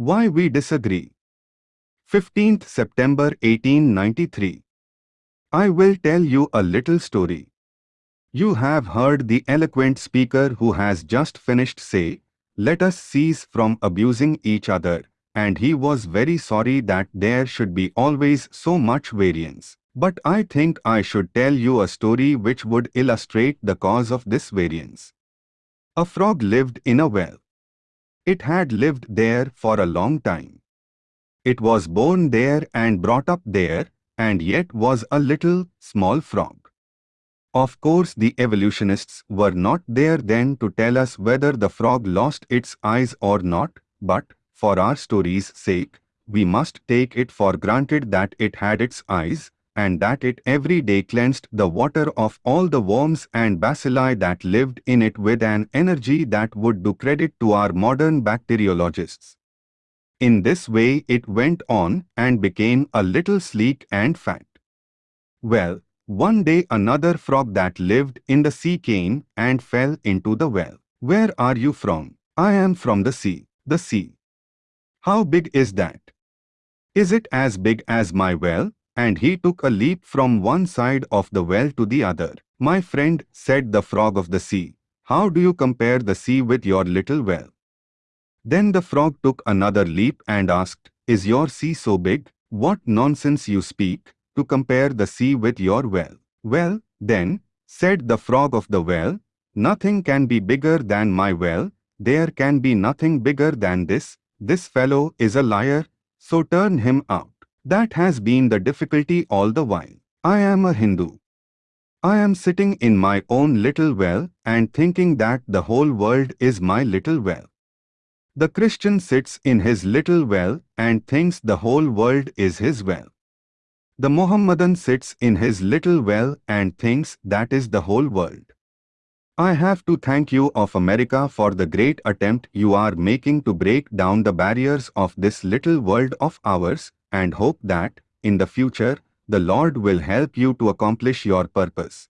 Why we disagree. 15th September 1893. I will tell you a little story. You have heard the eloquent speaker who has just finished say, let us cease from abusing each other, and he was very sorry that there should be always so much variance. But I think I should tell you a story which would illustrate the cause of this variance. A frog lived in a well. It had lived there for a long time. It was born there and brought up there, and yet was a little, small frog. Of course the evolutionists were not there then to tell us whether the frog lost its eyes or not, but, for our story's sake, we must take it for granted that it had its eyes, and that it every day cleansed the water of all the worms and bacilli that lived in it with an energy that would do credit to our modern bacteriologists. In this way it went on and became a little sleek and fat. Well, one day another frog that lived in the sea came and fell into the well. Where are you from? I am from the sea. The sea. How big is that? Is it as big as my well? And he took a leap from one side of the well to the other. My friend, said the frog of the sea, how do you compare the sea with your little well? Then the frog took another leap and asked, Is your sea so big? What nonsense you speak, to compare the sea with your well. Well, then, said the frog of the well, nothing can be bigger than my well, there can be nothing bigger than this, this fellow is a liar, so turn him out. That has been the difficulty all the while. I am a Hindu. I am sitting in my own little well and thinking that the whole world is my little well. The Christian sits in his little well and thinks the whole world is his well. The Mohammedan sits in his little well and thinks that is the whole world. I have to thank you of America for the great attempt you are making to break down the barriers of this little world of ours and hope that, in the future, the Lord will help you to accomplish your purpose.